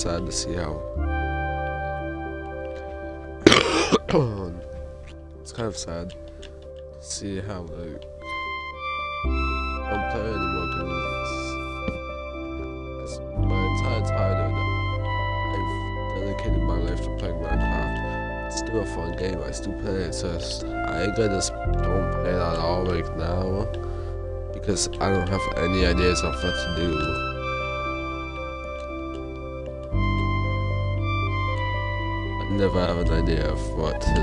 it's sad to see how. it's kind of sad to see how like I don't play anymore because my entire childhood I've dedicated my life to playing Minecraft. It's still a fun game. I still play it. It's just I just don't play it at all now because I don't have any ideas of what to do. Never have an idea of what to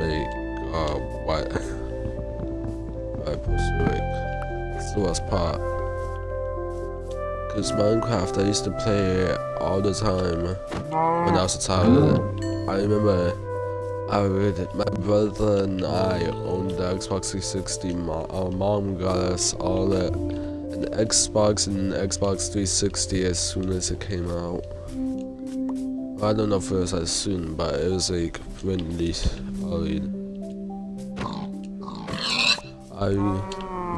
make or what I pursue it. It's the worst part. Cause Minecraft, I used to play it all the time when I was a child. I remember I would, my brother and I owned the Xbox 360. Our mom got us all the, an Xbox and Xbox 360 as soon as it came out. I don't know if it was as soon, but it was like really oh, early. I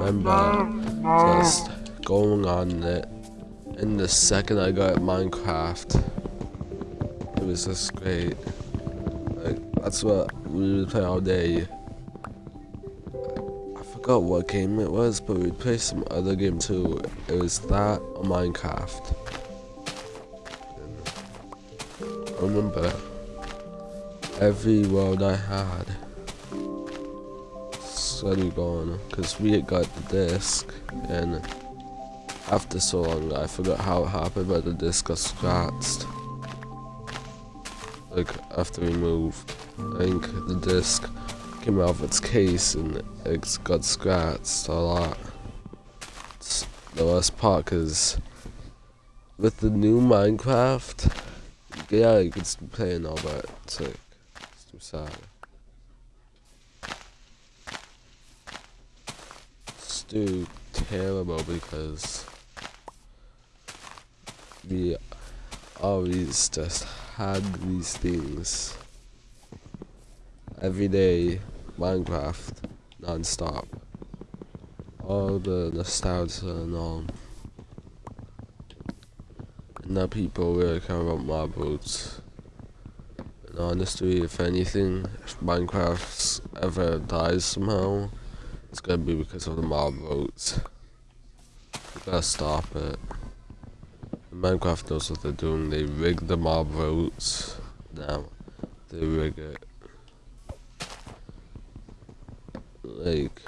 remember just going on it, and the second I got Minecraft, it was just great. Like that's what we would play all day. I forgot what game it was, but we'd play some other game too. It was that or Minecraft. Remember every world I had. Suddenly gone because we had got the disc and after so long I forgot how it happened but the disc got scratched. Like after we moved I think the disc came out of its case and it got scratched a lot. The worst part because with the new Minecraft yeah, you can still play and all, but it's like, it's too sad. It's too terrible because we always just had these things every day, Minecraft, non-stop. All the nostalgia and all. Now people really care about mob votes. And honestly, if anything, if Minecraft ever dies somehow, it's gonna be because of the mob votes. We gotta stop it. Minecraft knows what they're doing. They rig the mob votes. Now, they rig it. Like,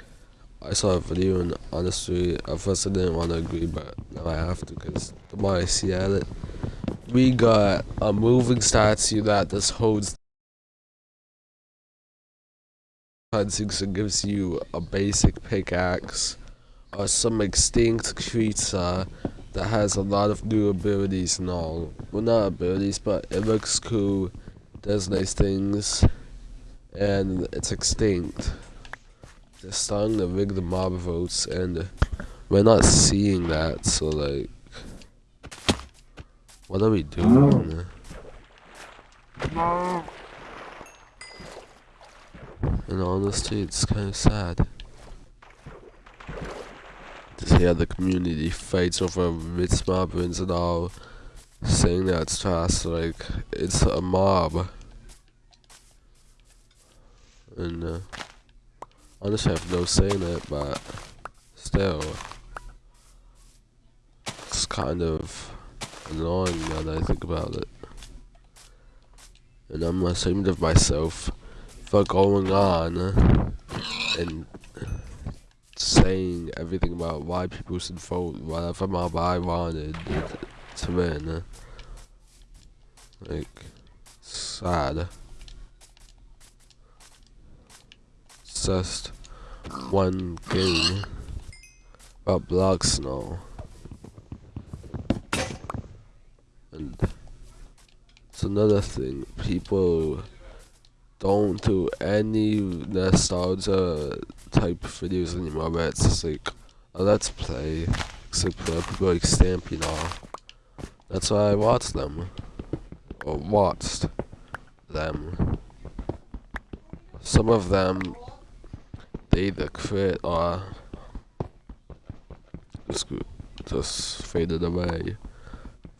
I saw a video and honestly, at first I didn't want to agree, but now I have to because the it, we got a moving statue that just holds things and gives you a basic pickaxe or some extinct creature that has a lot of new abilities and all. Well, not abilities, but it looks cool, does nice things, and it's extinct. They're starting to rig the mob votes, and we're not seeing that, so like, what are we doing? And honestly, it's kind of sad to see how the community fights over Ritz mob wins and all, saying that it's trash, like, it's a mob. And, uh, honestly, I have no say in it, but still, it's kind of annoying now that I think about it. And I'm ashamed of myself for going on and saying everything about why people should vote whatever mob I wanted to win. Like, sad. Just one game about Block Snow. It's another thing. People don't do any nostalgia type videos anymore, it's just like a let's play. Except for uh, people like Stampy and all. That's why I watched them. Or watched them. Some of them, they either quit or just, just faded away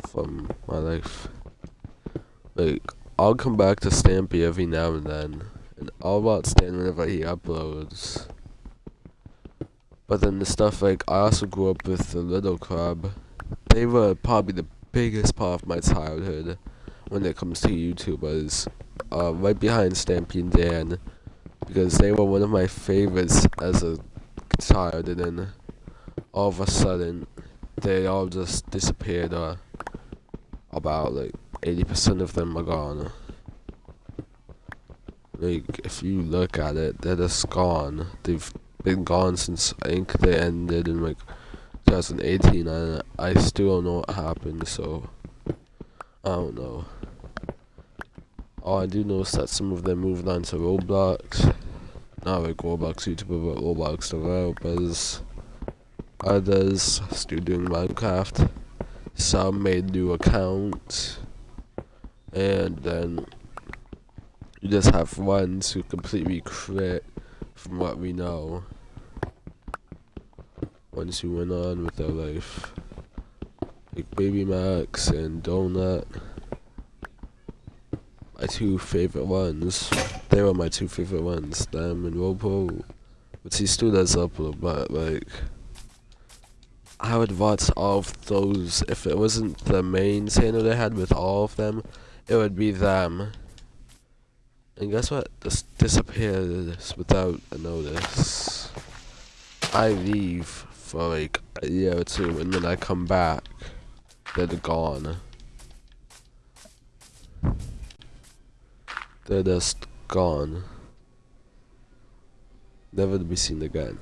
from my life. Like, I'll come back to Stampy every now and then, and I'll watch Stan whenever he uploads. But then the stuff like, I also grew up with the Little Club. They were probably the biggest part of my childhood when it comes to YouTubers. Uh, right behind Stampy and Dan, because they were one of my favorites as a child, and then all of a sudden, they all just disappeared, or about like 80% of them are gone. Like, if you look at it, they're just gone. They've been gone since I think they ended in like 2018, and I still don't know what happened, so I don't know. All I do notice that some of them moved on to Roblox. Not like Roblox YouTuber, but Roblox developers. Others still doing Minecraft. Some made new accounts. And then you just have ones who completely quit from what we know. Ones who went on with their life. Like Baby Max and Donut. My two favorite ones. They were my two favorite ones. Them and Robo. But he still does upload, but like I would watch all of those if it wasn't the main channel they had with all of them it would be them. And guess what? Just disappeared without a notice. I leave for like a year or two, and then I come back, they're gone. They're just gone. Never to be seen again.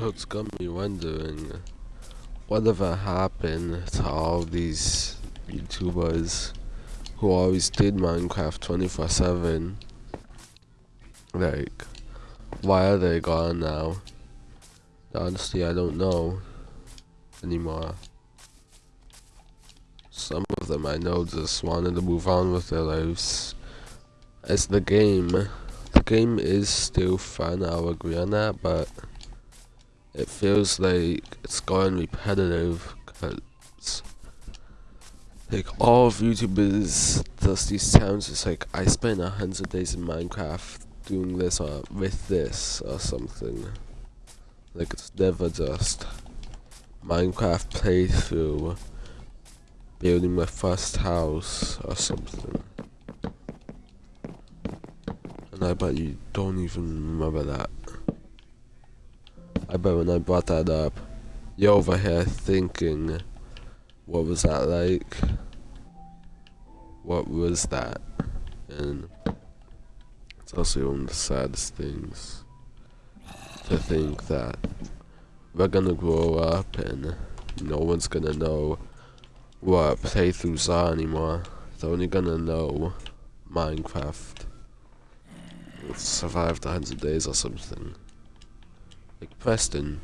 So it's got me wondering, whatever happened to all these YouTubers who always did Minecraft 24-7? Like, why are they gone now? Honestly, I don't know anymore. Some of them I know just wanted to move on with their lives. As the game, the game is still fun, I'll agree on that, but it feels like it's going repetitive because like all of YouTubers does these times it's like I spent a hundred days in Minecraft doing this or with this or something. Like it's never just Minecraft playthrough building my first house or something. And I bet you don't even remember that I bet when I brought that up, you're over here thinking, what was that like? What was that? And it's also one of the saddest things to think that we're gonna grow up and no one's gonna know what playthroughs are anymore. They're only gonna know Minecraft survived 100 days or something. Like Preston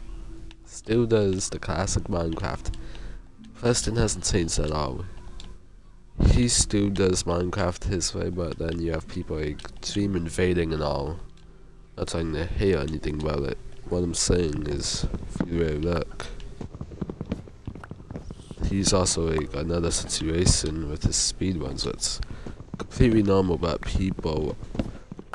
still does the classic Minecraft. Preston hasn't changed at all. He still does Minecraft his way, but then you have people like Dream invading and all. Not trying to hear anything about it. What I'm saying is, if you really look, he's also like another situation with his speedruns. It's completely normal, but people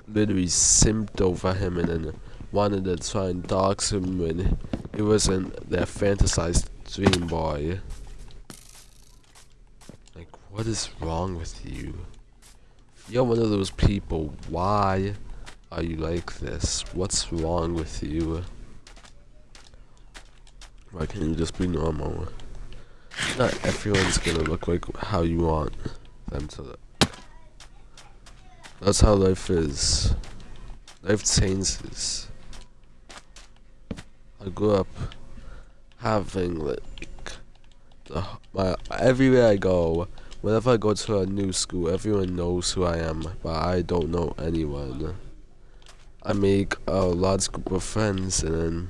literally simped over him and then wanted to try and dox him when he wasn't their fantasized dream boy. Like, what is wrong with you? You're one of those people, why are you like this? What's wrong with you? Why can't you just be normal? Not everyone's gonna look like how you want them to look. That's how life is. Life changes. I grew up having like the, my everywhere I go, whenever I go to a new school, everyone knows who I am, but I don't know anyone. I make a large group of friends, and then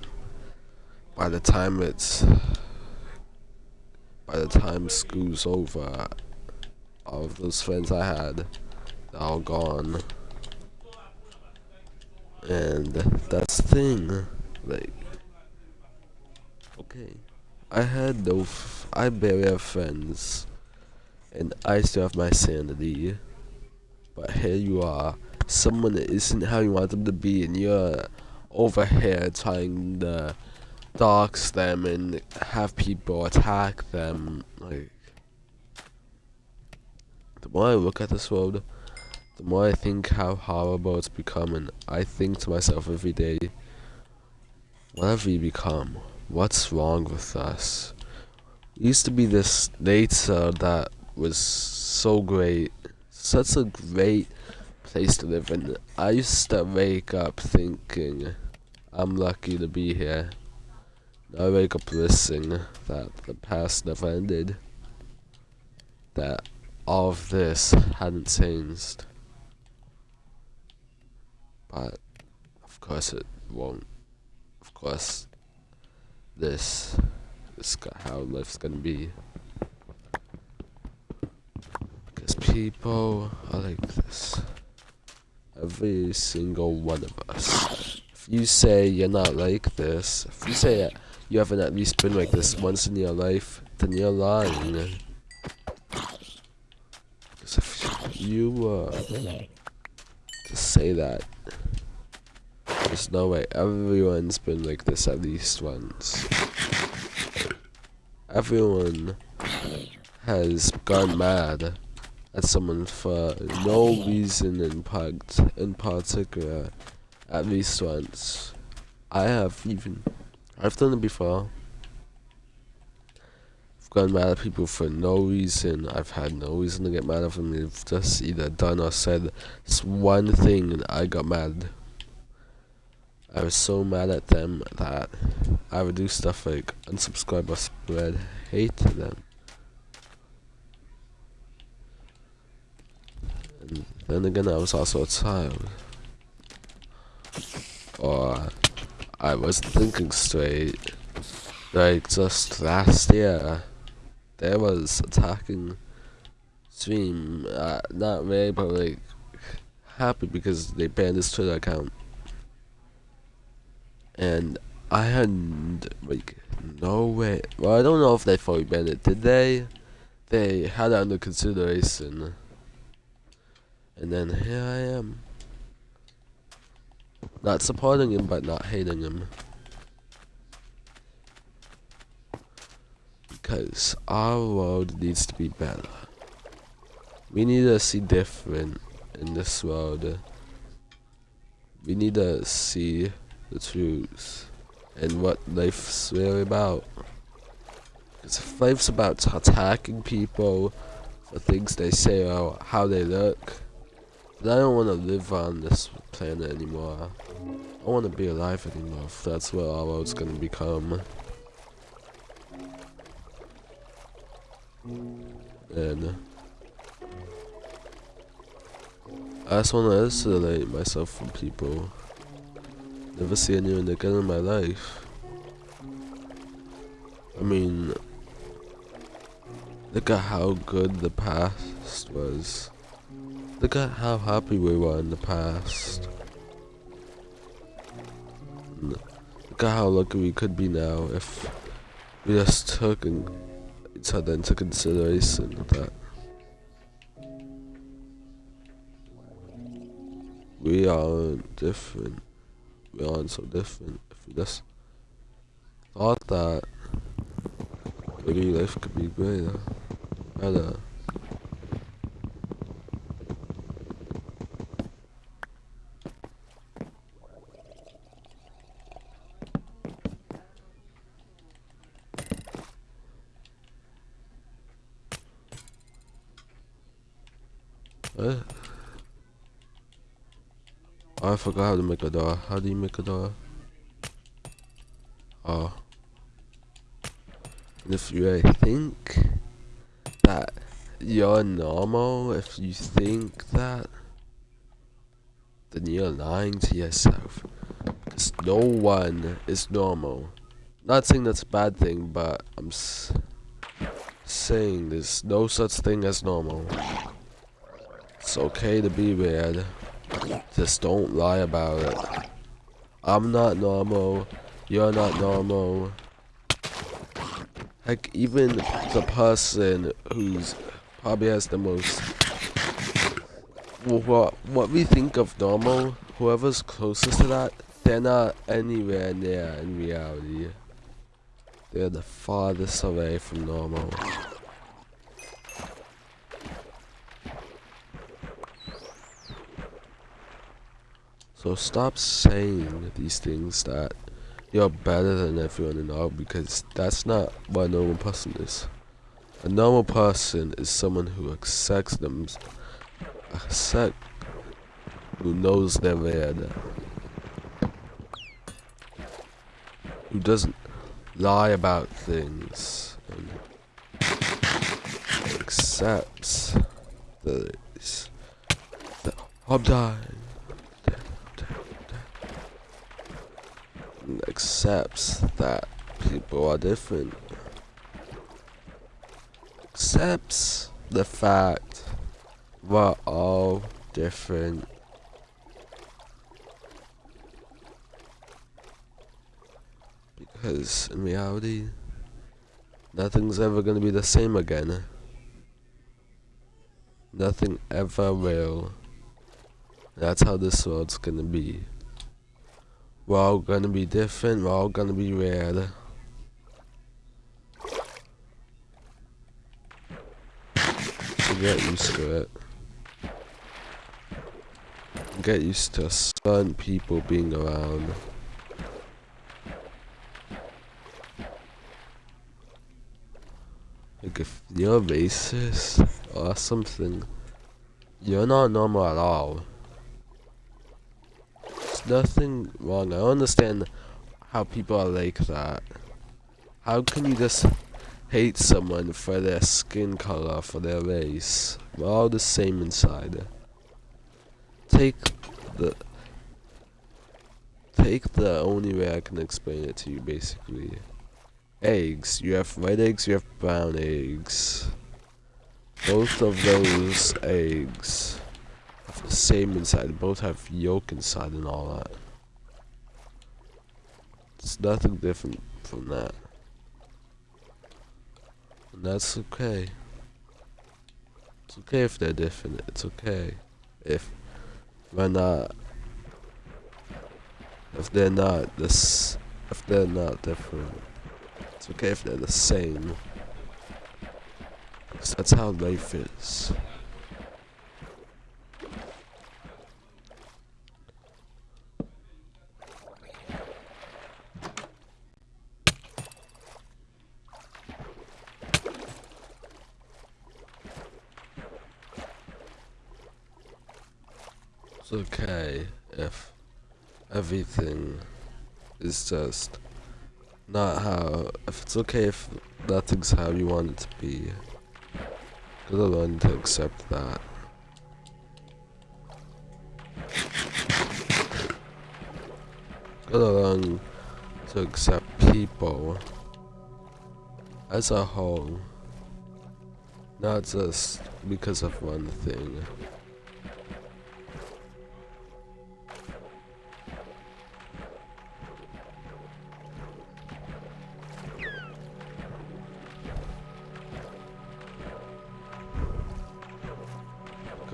by the time it's by the time school's over, all of those friends I had, they're all gone. And that's the thing, like, okay, I had no, I barely have friends, and I still have my sanity, but here you are, someone that isn't how you want them to be, and you're over here trying to dox them and have people attack them, like, the more I look at this world, the more I think how horrible it's become, and I think to myself every day, what have we become? What's wrong with us? We used to be this nature that was so great, such a great place to live in. I used to wake up thinking, I'm lucky to be here. I wake up wishing that the past never ended. That all of this hadn't changed. But, of course it won't. Of course, this is how life's gonna be. Because people are like this. Every single one of us. If you say you're not like this, if you say you haven't at least been like this once in your life, then you're lying. Because if you, uh, to say that, there's no way. Everyone's been like this at least once. Everyone has gone mad at someone for no reason in part in particular at least once. I have even I've done it before. I've gone mad at people for no reason. I've had no reason to get mad at them. They've just either done or said one thing and I got mad. I was so mad at them that I would do stuff like unsubscribe or spread hate to them. And then again, I was also a child. Or I wasn't thinking straight. Like, just last year, there was attacking Dream. Uh, not really, but like, happy because they banned his Twitter account and I had like no way. Well, I don't know if they fully banned it. Did they? They had it under consideration, and then here I am, not supporting him but not hating him. Because our world needs to be better. We need to see different in this world. We need to see the truth and what life's really about. Because if life's about attacking people for things they say or how they look, then I don't want to live on this planet anymore. I want to be alive anymore if that's what our world's gonna become. And I just want to isolate myself from people. Never see anyone again in my life. I mean, look at how good the past was. Look at how happy we were in the past. Look at how lucky we could be now if we just took each other into consideration that we are different. We aren't so different. If we just thought that maybe life could be greater, better. What? Oh, I forgot how to make a door. How do you make a door? Oh. And if you think that you're normal, if you think that, then you're lying to yourself. Because no one is normal. Not saying that's a bad thing, but I'm saying there's no such thing as normal. It's okay to be weird. Just don't lie about it. I'm not normal. You're not normal. Heck, even the person who's probably has the most what what we think of normal, whoever's closest to that, they're not anywhere near in reality. They're the farthest away from normal. So stop saying these things that you're better than everyone in all because that's not what a normal person is. A normal person is someone who accepts them, accept, who knows they're weird, who doesn't lie about things, and accepts that, that I'm dying. Accepts that people are different. Accepts the fact we're all different. Because in reality, nothing's ever gonna be the same again. Nothing ever will. That's how this world's gonna be. We're all gonna be different, we're all gonna be weird. Get used to it. Get used to certain people being around. Like if you're racist or something, you're not normal at all nothing wrong. I understand how people are like that. How can you just hate someone for their skin color, for their race? We're all the same inside. Take the take the only way I can explain it to you basically. Eggs. You have red eggs, you have brown eggs. Both of those eggs same inside. Both have yolk inside and all that. It's nothing different from that. And that's okay. It's okay if they're different. It's okay if we're not. If they're not this. If they're not different. It's okay if they're the same. Cause that's how life is. everything is just not how if it's okay if nothing's how you want it to be gotta learn to accept that. Gotta learn to accept people as a whole not just because of one thing.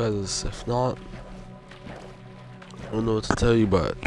Because if not, I don't know what to tell you, but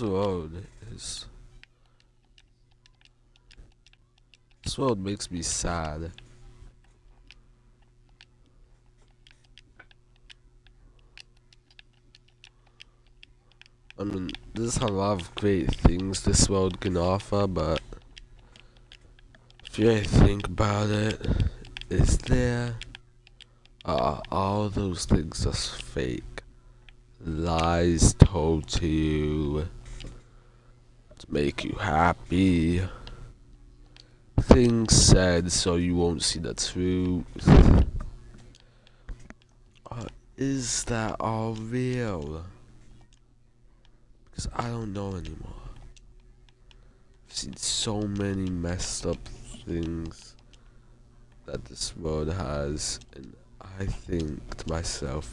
world is. This world makes me sad. I mean, there's a lot of great things this world can offer, but if you think about it, is there are all those things just fake? lies told to you make you happy, things said so you won't see the truth. Uh, is that all real? Because I don't know anymore. I've seen so many messed up things that this world has, and I think to myself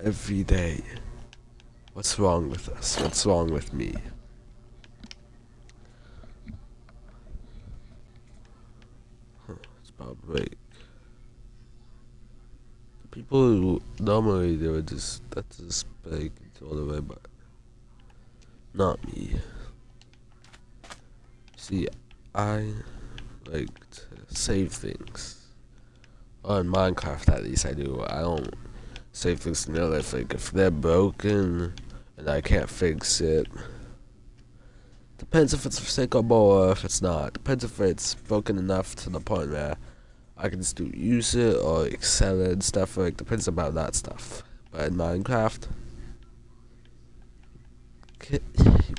every day, what's wrong with us? What's wrong with me? It's. People normally they would just that's just break all the way, but not me. See, I like to save things. On Minecraft, at least I do. I don't save things in real life. Like if they're broken and I can't fix it, depends if it's recyclable or if it's not. Depends if it's broken enough to the point where I can still use it or excel it and stuff. Like depends about that stuff. But in Minecraft, you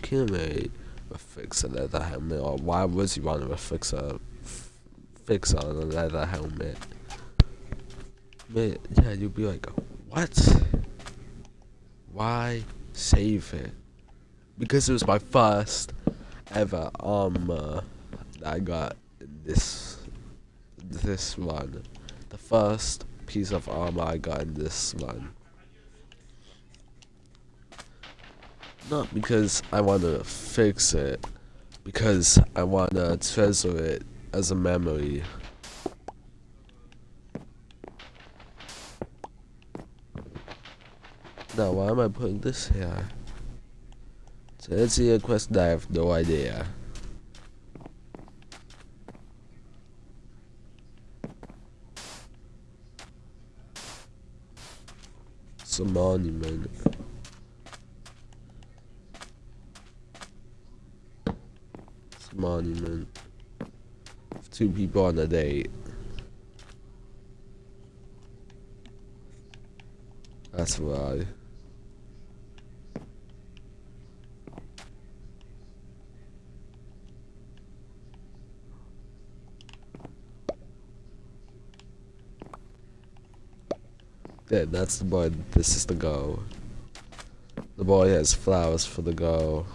can't really fix a leather helmet. Or why would you want to fix a fix on a leather helmet? Man, yeah, you'd be like, what? Why save it? Because it was my first ever armor that I got in this this one. The first piece of armor I got in this one. Not because I want to fix it, because I want to treasure it as a memory. Now, why am I putting this here? To answer a question, I have no idea. It's a monument. It's a monument. Two people on a date. That's why. Yeah, that's the boy. This is the go. The boy has flowers for the go.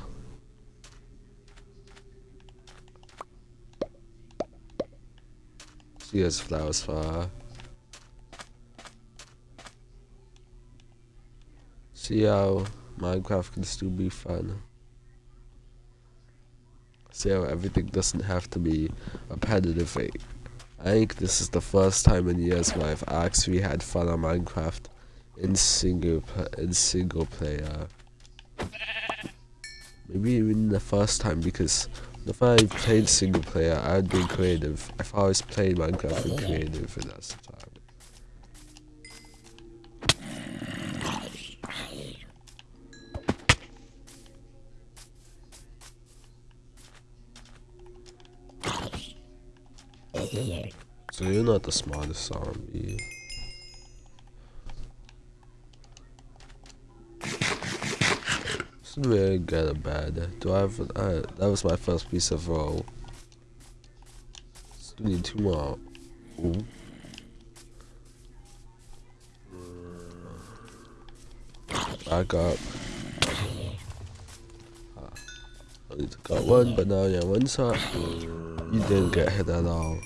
She has flowers for her. See how Minecraft can still be fun. See how everything doesn't have to be a repetitive. I think this is the first time in years where I've actually had fun on Minecraft in single in single player. Maybe even the first time because if I played single player, I'd be creative. If I've always played Minecraft in creative, and that's So you're not the smartest zombie. Is really good or bad. Do I have? Uh, that was my first piece of roll. Still need two more. Ooh. Back up. I got one, but now yeah, one shot. You didn't get hit at all.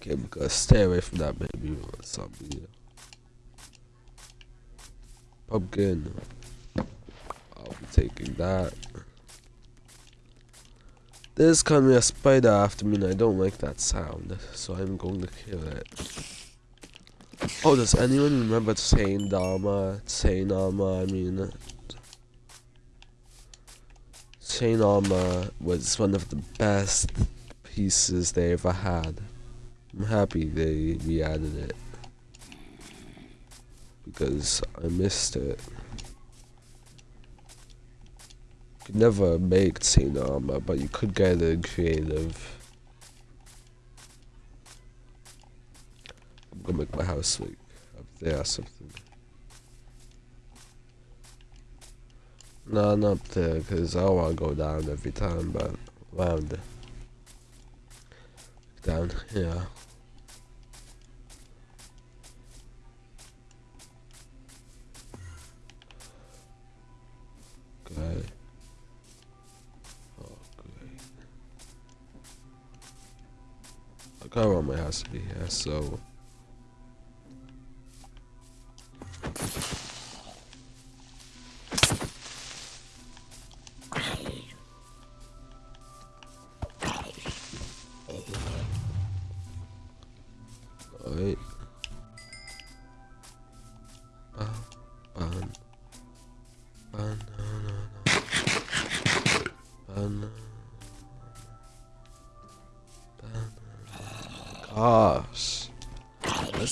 Okay, because stay away from that baby zombie. Pumpkin. I'll be taking that. There's coming a spider after me and I don't like that sound, so I'm going to kill it. Oh, does anyone remember Chain Dharma? Chain Armor, I mean. Chain Armor was one of the best pieces they ever had. I'm happy they re-added it because I missed it. You could never make chain armor, but you could get it creative. I'm gonna make my house like up there or something. No, not up there, because I don't want to go down every time, but around. Down here. Okay. Oh, great. Okay, well, my has to be here, so.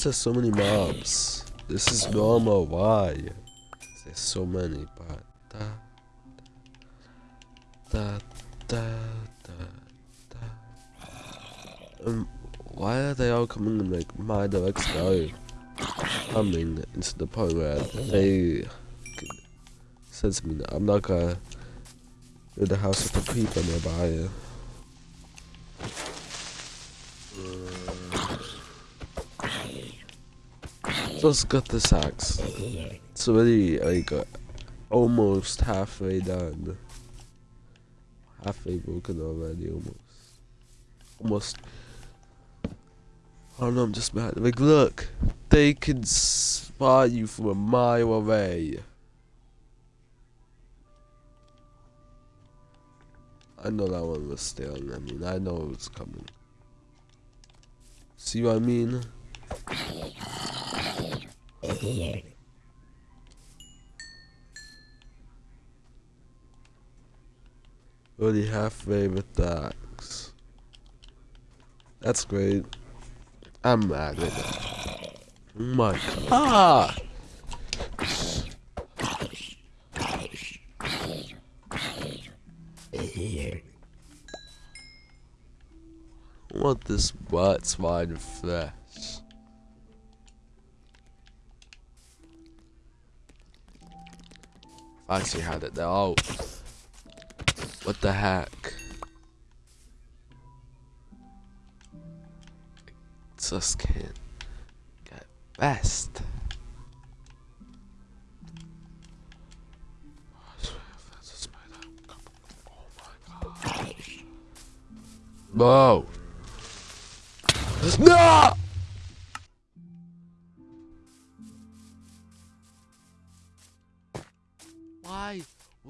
Just so many mobs. This is normal. Why? There's so many, but da da da da da. Um, why are they all coming in like my direction? Coming into the point where they sense me I'm not gonna build a house with the people nearby. Just got this axe. It's already like uh, almost halfway done. Halfway broken already, almost. Almost. Don't know, I'm just mad. Like, look, they can spot you from a mile away. I know that one was still. I mean, I know it was coming. See what I mean? Already halfway with the axe. That's great. I'm mad with that. Oh my! I want this butt swine flesh. I actually had it there. Oh. What the heck? Just can't get best. Oh Whoa. No!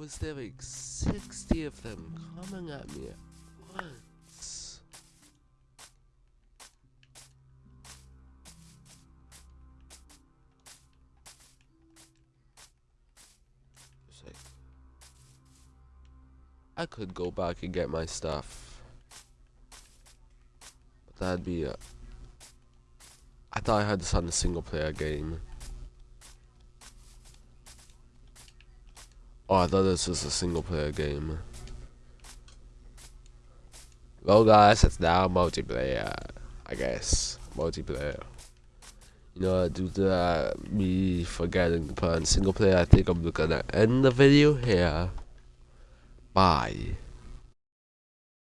Was there like 60 of them coming at me at once? Like, I could go back and get my stuff. But that'd be a... I thought I had this on a single player game. Oh, I thought this was a single player game. Well, guys, it's now multiplayer. I guess. Multiplayer. You know, due to uh, me forgetting put on single player, I think I'm gonna end the video here. Bye.